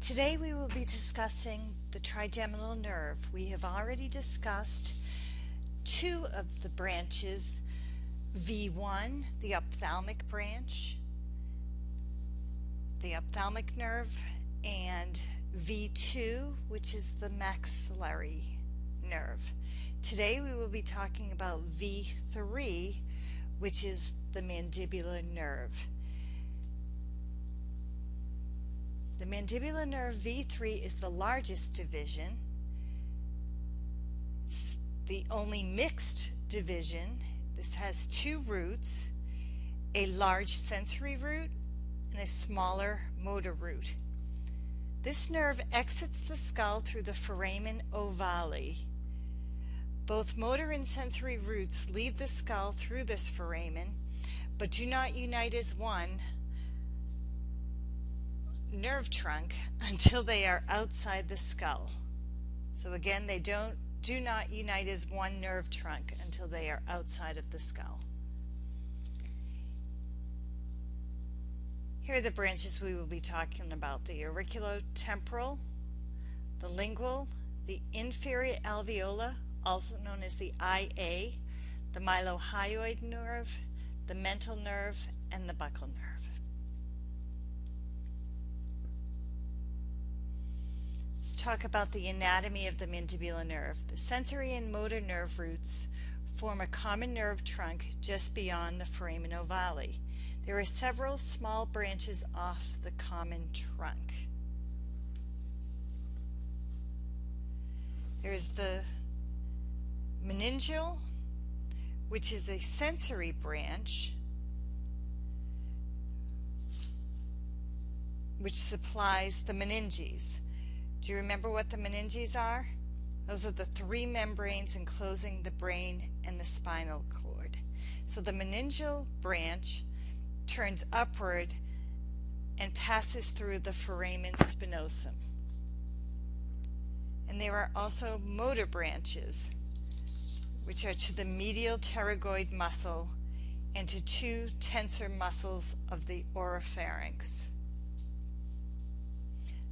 Today we will be discussing the trigeminal nerve. We have already discussed two of the branches, V1, the ophthalmic branch, the ophthalmic nerve, and V2, which is the maxillary nerve. Today we will be talking about V3, which is the mandibular nerve. The mandibular nerve V3 is the largest division. It's the only mixed division. This has two roots, a large sensory root and a smaller motor root. This nerve exits the skull through the foramen ovale. Both motor and sensory roots leave the skull through this foramen, but do not unite as one nerve trunk until they are outside the skull. So again, they don't do not unite as one nerve trunk until they are outside of the skull. Here are the branches we will be talking about. The auriculotemporal, the lingual, the inferior alveolar, also known as the IA, the mylohyoid nerve, the mental nerve, and the buccal nerve. Let's talk about the anatomy of the mandibular nerve. The sensory and motor nerve roots form a common nerve trunk just beyond the foramen ovale. There are several small branches off the common trunk. There's the meningeal, which is a sensory branch which supplies the meninges. Do you remember what the meninges are? Those are the three membranes enclosing the brain and the spinal cord. So the meningeal branch turns upward and passes through the foramen spinosum. And there are also motor branches, which are to the medial pterygoid muscle and to two tensor muscles of the oropharynx.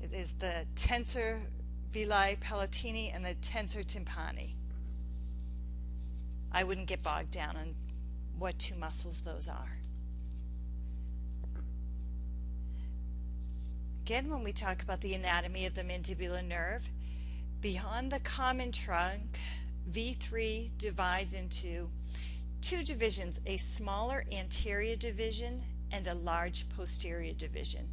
It is the tensor veli palatini and the tensor tympani. I wouldn't get bogged down on what two muscles those are. Again, when we talk about the anatomy of the mandibular nerve, beyond the common trunk, V3 divides into two divisions, a smaller anterior division and a large posterior division.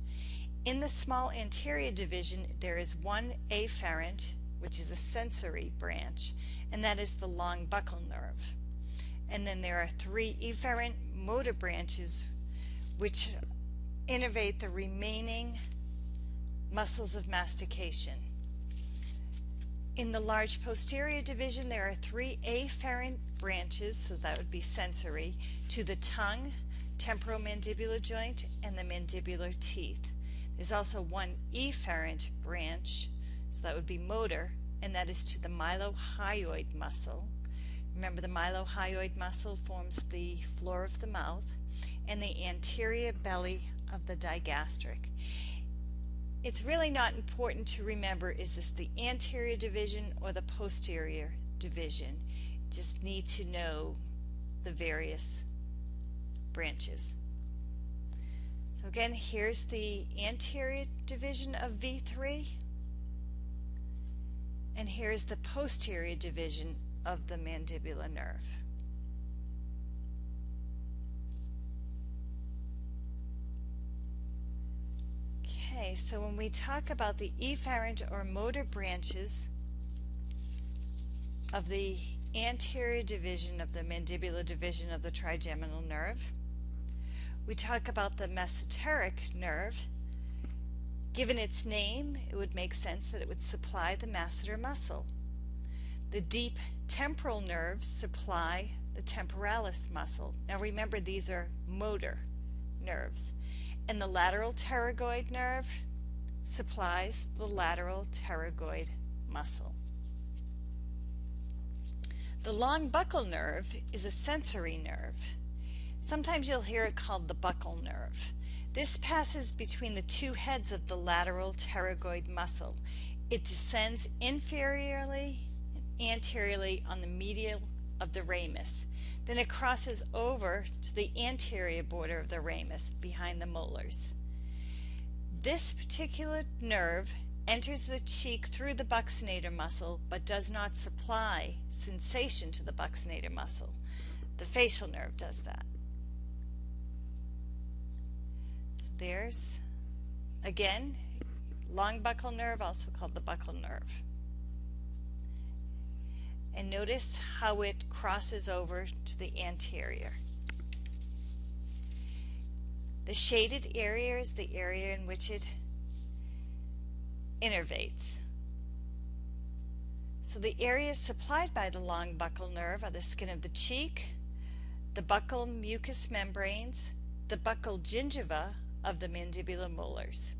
In the small anterior division, there is one afferent, which is a sensory branch, and that is the long buccal nerve. And then there are three efferent motor branches, which innervate the remaining muscles of mastication. In the large posterior division, there are three afferent branches, so that would be sensory, to the tongue, temporomandibular joint, and the mandibular teeth. There's also one efferent branch, so that would be motor, and that is to the mylohyoid muscle. Remember the mylohyoid muscle forms the floor of the mouth and the anterior belly of the digastric. It's really not important to remember is this the anterior division or the posterior division. Just need to know the various branches. So again, here's the anterior division of V3, and here's the posterior division of the mandibular nerve. Okay, so when we talk about the efferent or motor branches of the anterior division of the mandibular division of the trigeminal nerve, we talk about the masseteric nerve. Given its name, it would make sense that it would supply the masseter muscle. The deep temporal nerves supply the temporalis muscle. Now remember these are motor nerves. And the lateral pterygoid nerve supplies the lateral pterygoid muscle. The long buccal nerve is a sensory nerve. Sometimes you'll hear it called the buccal nerve. This passes between the two heads of the lateral pterygoid muscle. It descends inferiorly and anteriorly on the medial of the ramus. Then it crosses over to the anterior border of the ramus behind the molars. This particular nerve enters the cheek through the buccinator muscle but does not supply sensation to the buccinator muscle. The facial nerve does that. There's, again, long buccal nerve, also called the buccal nerve and notice how it crosses over to the anterior. The shaded area is the area in which it innervates. So the areas supplied by the long buccal nerve are the skin of the cheek, the buccal mucous membranes, the buccal gingiva of the mandibular molars.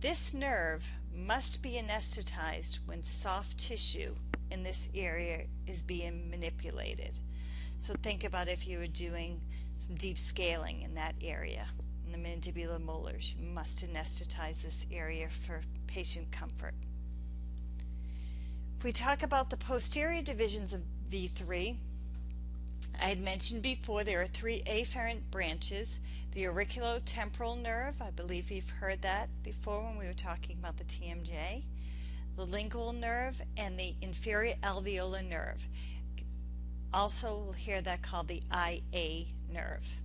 This nerve must be anesthetized when soft tissue in this area is being manipulated. So think about if you were doing some deep scaling in that area. In the mandibular molars, you must anesthetize this area for patient comfort. If we talk about the posterior divisions of V3, I had mentioned before there are three afferent branches. The auriculotemporal nerve, I believe you've heard that before when we were talking about the TMJ the lingual nerve, and the inferior alveolar nerve. Also, we'll hear that called the IA nerve.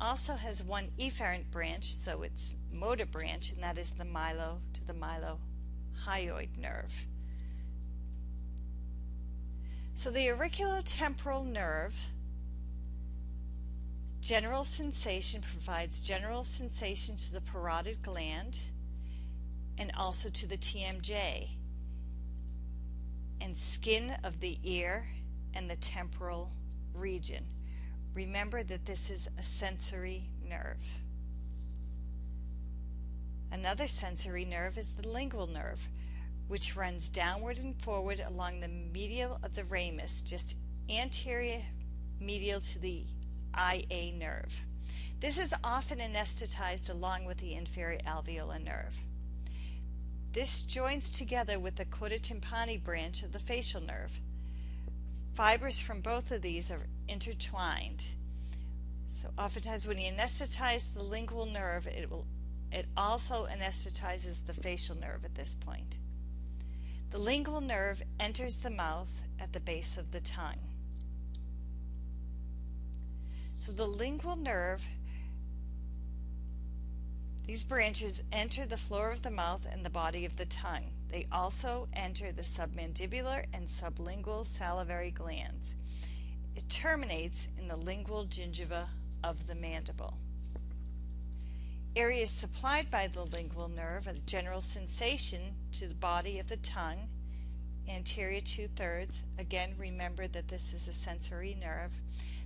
Also has one efferent branch, so it's motor branch, and that is the myelo to the mylohyoid nerve. So the auriculotemporal nerve general sensation provides general sensation to the parotid gland and also to the TMJ and skin of the ear and the temporal region. Remember that this is a sensory nerve. Another sensory nerve is the lingual nerve, which runs downward and forward along the medial of the ramus, just anterior medial to the IA nerve. This is often anesthetized along with the inferior alveolar nerve. This joins together with the chorda tympani branch of the facial nerve. Fibers from both of these are intertwined. So oftentimes when you anesthetize the lingual nerve, it will it also anesthetizes the facial nerve at this point. The lingual nerve enters the mouth at the base of the tongue. So the lingual nerve these branches enter the floor of the mouth and the body of the tongue. They also enter the submandibular and sublingual salivary glands. It terminates in the lingual gingiva of the mandible. Areas supplied by the lingual nerve are the general sensation to the body of the tongue, anterior two-thirds. Again, remember that this is a sensory nerve.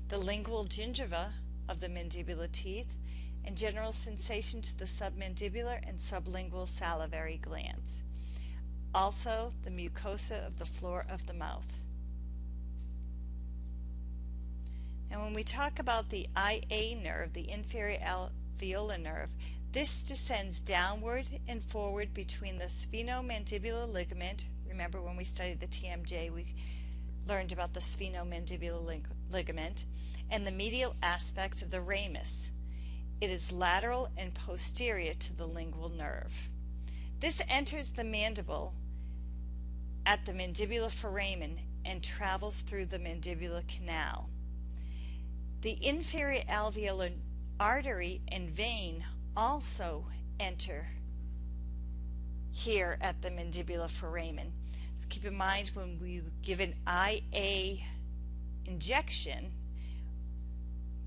The lingual gingiva of the mandibular teeth, and general sensation to the submandibular and sublingual salivary glands. Also, the mucosa of the floor of the mouth. Now when we talk about the IA nerve, the inferior alveolar nerve, this descends downward and forward between the sphenomandibular ligament. Remember when we studied the TMJ, we learned about the sphenomandibular ligament and the medial aspect of the ramus. It is lateral and posterior to the lingual nerve. This enters the mandible at the mandibular foramen and travels through the mandibular canal. The inferior alveolar artery and vein also enter here at the mandibular foramen. So keep in mind when we give an IA injection,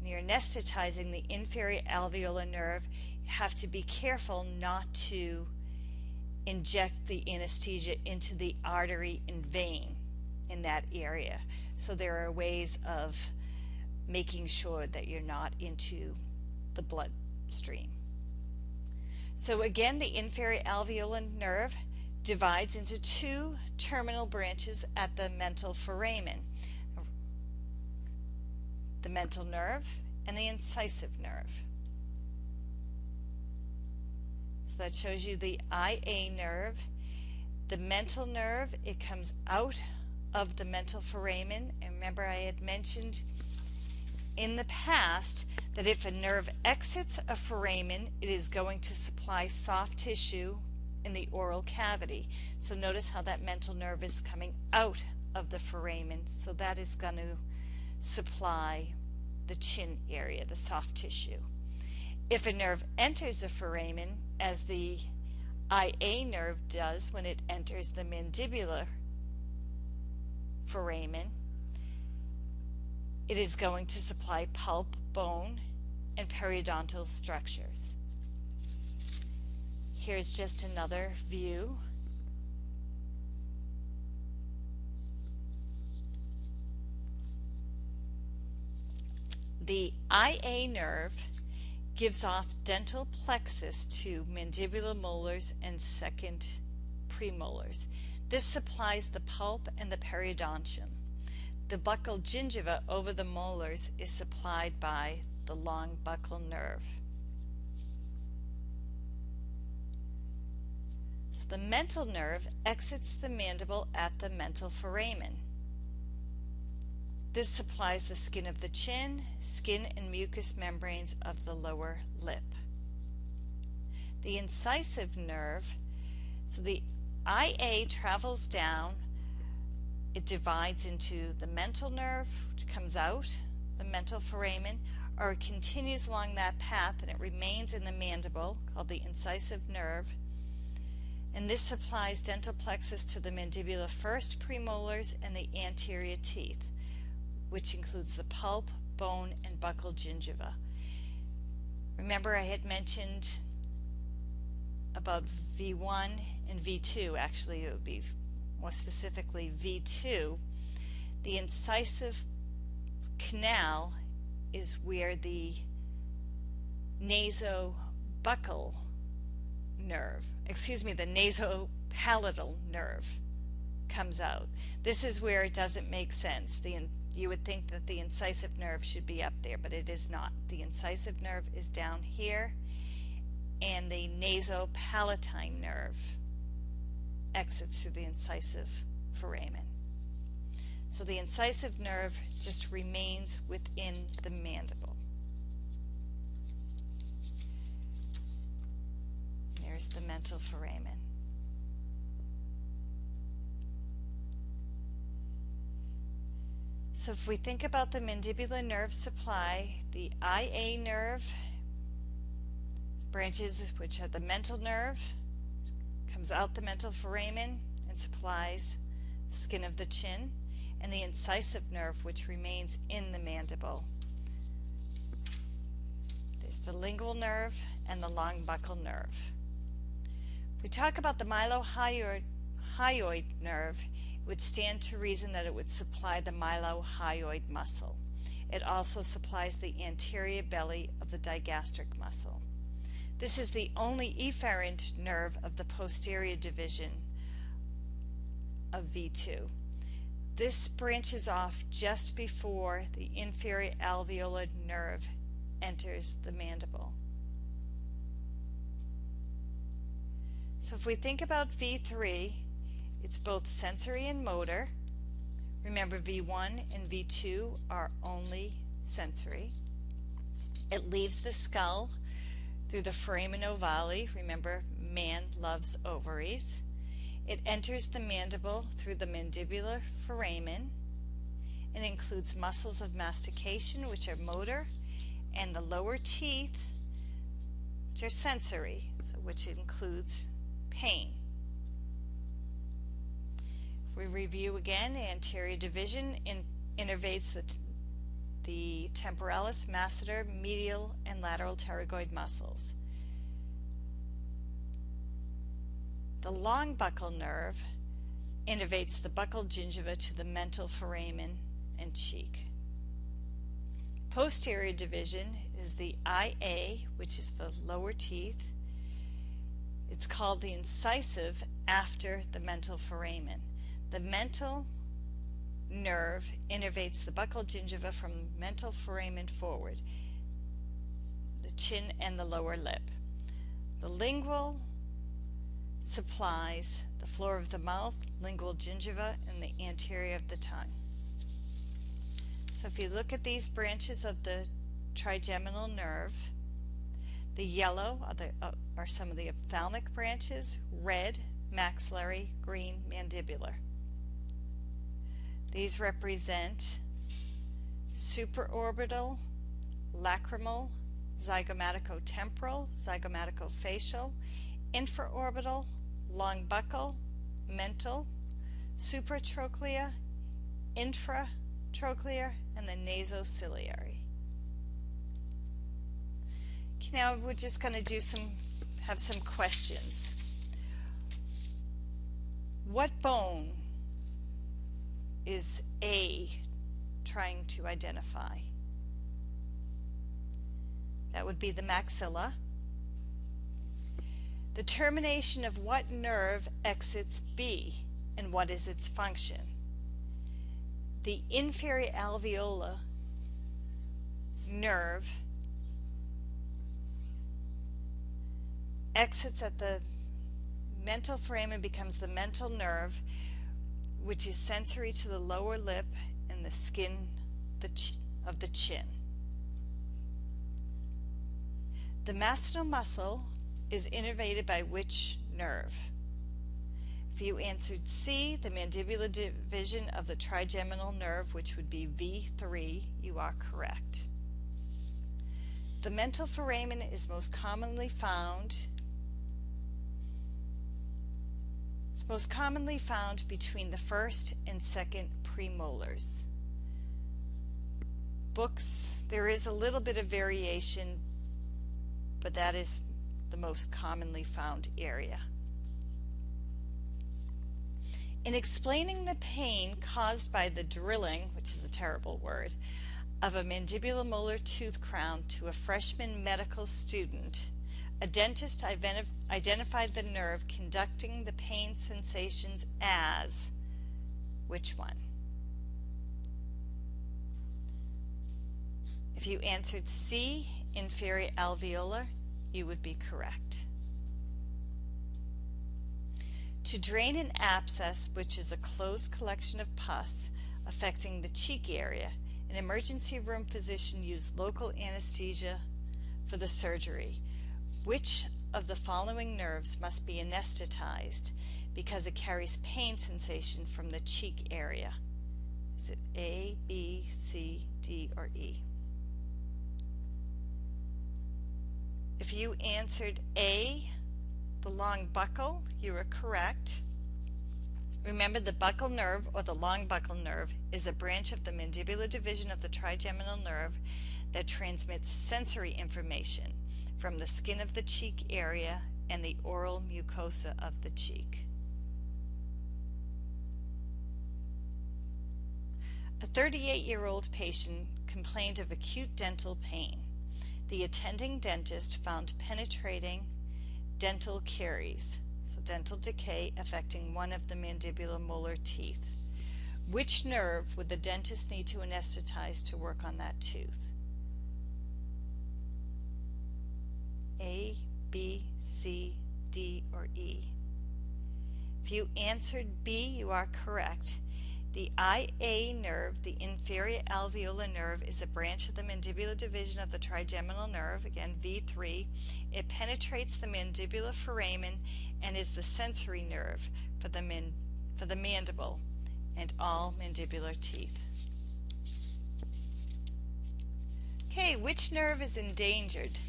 you're anesthetizing the inferior alveolar nerve, you have to be careful not to inject the anesthesia into the artery and vein in that area. So there are ways of making sure that you're not into the bloodstream. So again, the inferior alveolar nerve divides into two terminal branches at the mental foramen the mental nerve, and the incisive nerve. So that shows you the IA nerve. The mental nerve, it comes out of the mental foramen. And remember I had mentioned in the past that if a nerve exits a foramen, it is going to supply soft tissue in the oral cavity. So notice how that mental nerve is coming out of the foramen. So that is going to supply the chin area, the soft tissue. If a nerve enters the foramen, as the IA nerve does when it enters the mandibular foramen, it is going to supply pulp, bone, and periodontal structures. Here's just another view. The IA nerve gives off dental plexus to mandibular molars and second premolars. This supplies the pulp and the periodontium. The buccal gingiva over the molars is supplied by the long buccal nerve. So the mental nerve exits the mandible at the mental foramen. This supplies the skin of the chin, skin and mucous membranes of the lower lip. The incisive nerve, so the IA travels down, it divides into the mental nerve, which comes out, the mental foramen, or it continues along that path and it remains in the mandible, called the incisive nerve. And this supplies dental plexus to the mandibular first premolars and the anterior teeth which includes the pulp, bone, and buccal gingiva. Remember I had mentioned about V1 and V2, actually it would be more specifically V2. The incisive canal is where the nasobuccal nerve, excuse me, the nasopalatal nerve comes out. This is where it doesn't make sense. The you would think that the incisive nerve should be up there, but it is not. The incisive nerve is down here, and the nasopalatine nerve exits through the incisive foramen. So the incisive nerve just remains within the mandible. There's the mental foramen. So if we think about the mandibular nerve supply, the IA nerve branches which are the mental nerve, comes out the mental foramen and supplies the skin of the chin, and the incisive nerve which remains in the mandible. There's the lingual nerve and the long buccal nerve. If we talk about the mylohyoid nerve, it would stand to reason that it would supply the mylohyoid muscle. It also supplies the anterior belly of the digastric muscle. This is the only efferent nerve of the posterior division of V2. This branches off just before the inferior alveolar nerve enters the mandible. So if we think about V3, it's both sensory and motor. Remember V1 and V2 are only sensory. It leaves the skull through the foramen ovale. Remember, man loves ovaries. It enters the mandible through the mandibular foramen. It includes muscles of mastication, which are motor, and the lower teeth, which are sensory, so which includes pain. We review again the anterior division in, innervates the, the temporalis, masseter, medial, and lateral pterygoid muscles. The long buccal nerve innervates the buccal gingiva to the mental foramen and cheek. Posterior division is the IA, which is the lower teeth. It's called the incisive after the mental foramen. The mental nerve innervates the buccal gingiva from mental foramen forward, the chin and the lower lip. The lingual supplies the floor of the mouth, lingual gingiva, and the anterior of the tongue. So if you look at these branches of the trigeminal nerve, the yellow are, the, uh, are some of the ophthalmic branches, red, maxillary, green, mandibular. These represent supraorbital, lacrimal, zygomaticotemporal, zygomaticofacial, infraorbital, long buccal, mental, supratrochlear, infratrochlear, and the nasociliary. Okay, now we're just going to do some, have some questions. What bone is A trying to identify? That would be the maxilla. The termination of what nerve exits B and what is its function? The inferior alveolar nerve exits at the mental foramen becomes the mental nerve which is sensory to the lower lip and the skin of the chin. The masseter muscle is innervated by which nerve? If you answered C, the mandibular division of the trigeminal nerve, which would be V3, you are correct. The mental foramen is most commonly found It's most commonly found between the first and second premolars. Books, there is a little bit of variation, but that is the most commonly found area. In explaining the pain caused by the drilling, which is a terrible word, of a mandibular molar tooth crown to a freshman medical student, a dentist identified the nerve conducting the pain sensations as which one? If you answered C, inferior alveolar, you would be correct. To drain an abscess, which is a closed collection of pus affecting the cheek area, an emergency room physician used local anesthesia for the surgery. Which of the following nerves must be anesthetized because it carries pain sensation from the cheek area? Is it A, B, C, D, or E? If you answered A, the long buccal, you were correct. Remember the buccal nerve or the long buccal nerve is a branch of the mandibular division of the trigeminal nerve that transmits sensory information from the skin of the cheek area and the oral mucosa of the cheek. A 38-year-old patient complained of acute dental pain the attending dentist found penetrating dental caries, so dental decay affecting one of the mandibular molar teeth. Which nerve would the dentist need to anesthetize to work on that tooth? A, B, C, D, or E? If you answered B, you are correct. The IA nerve, the inferior alveolar nerve, is a branch of the mandibular division of the trigeminal nerve, again V3. It penetrates the mandibular foramen and is the sensory nerve for the, man, for the mandible and all mandibular teeth. Okay, which nerve is endangered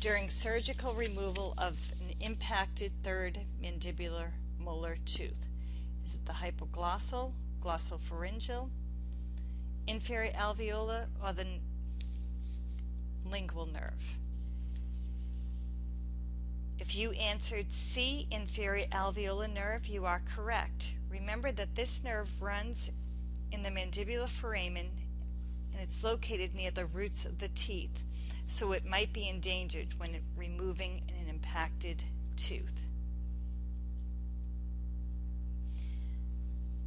during surgical removal of an impacted third mandibular molar tooth? Is it the hypoglossal, glossopharyngeal, inferior alveolar, or the lingual nerve. If you answered C, inferior alveolar nerve, you are correct. Remember that this nerve runs in the mandibular foramen and it's located near the roots of the teeth, so it might be endangered when removing an impacted tooth.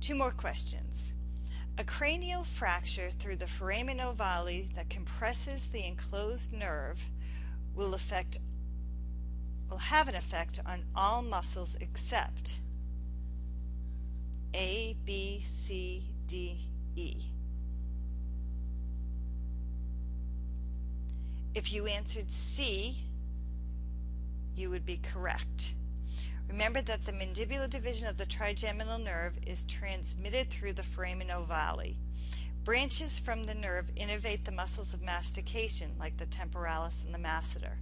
Two more questions. A cranial fracture through the foramen ovale that compresses the enclosed nerve will affect will have an effect on all muscles except A, B, C, D, E. If you answered C, you would be correct. Remember that the mandibular division of the trigeminal nerve is transmitted through the foramen ovale. Branches from the nerve innervate the muscles of mastication, like the temporalis and the masseter.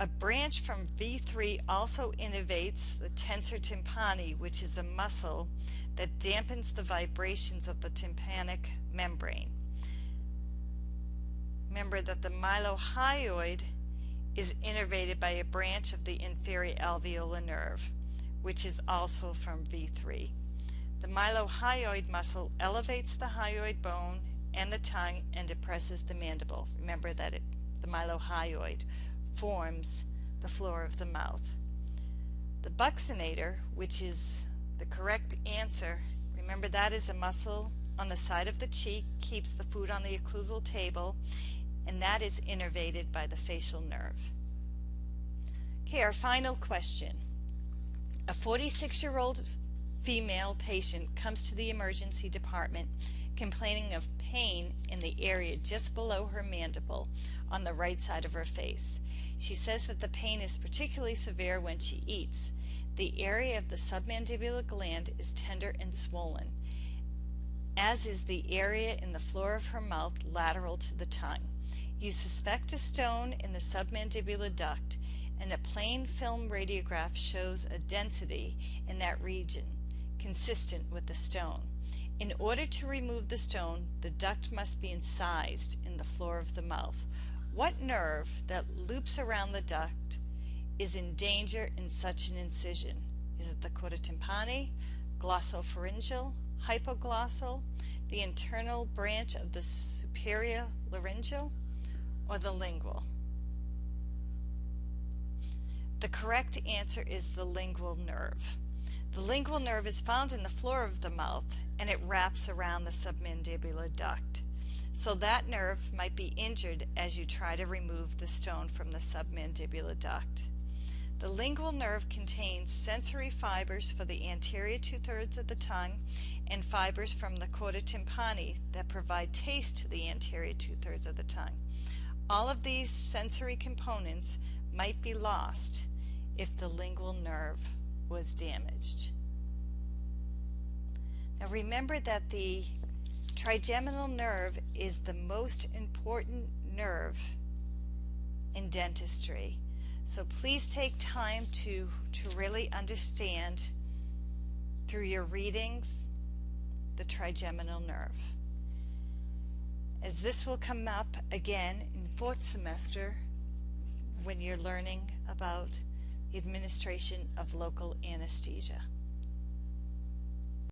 A branch from V3 also innervates the tensor tympani, which is a muscle that dampens the vibrations of the tympanic membrane. Remember that the mylohyoid is innervated by a branch of the inferior alveolar nerve, which is also from V3. The mylohyoid muscle elevates the hyoid bone and the tongue and depresses the mandible. Remember that it, the mylohyoid forms the floor of the mouth. The buccinator, which is the correct answer, remember that is a muscle on the side of the cheek, keeps the food on the occlusal table, and that is innervated by the facial nerve. Okay, our final question. A 46-year-old female patient comes to the emergency department complaining of pain in the area just below her mandible on the right side of her face. She says that the pain is particularly severe when she eats. The area of the submandibular gland is tender and swollen, as is the area in the floor of her mouth lateral to the tongue. You suspect a stone in the submandibular duct and a plain film radiograph shows a density in that region consistent with the stone. In order to remove the stone, the duct must be incised in the floor of the mouth. What nerve that loops around the duct is in danger in such an incision? Is it the chorda tympani, glossopharyngeal, hypoglossal, the internal branch of the superior laryngeal, or the lingual? The correct answer is the lingual nerve. The lingual nerve is found in the floor of the mouth and it wraps around the submandibular duct. So that nerve might be injured as you try to remove the stone from the submandibular duct. The lingual nerve contains sensory fibers for the anterior two-thirds of the tongue and fibers from the chorda tympani that provide taste to the anterior two-thirds of the tongue. All of these sensory components might be lost if the lingual nerve was damaged. Now remember that the trigeminal nerve is the most important nerve in dentistry. So please take time to, to really understand through your readings the trigeminal nerve. As this will come up again in fourth semester when you're learning about the administration of local anesthesia.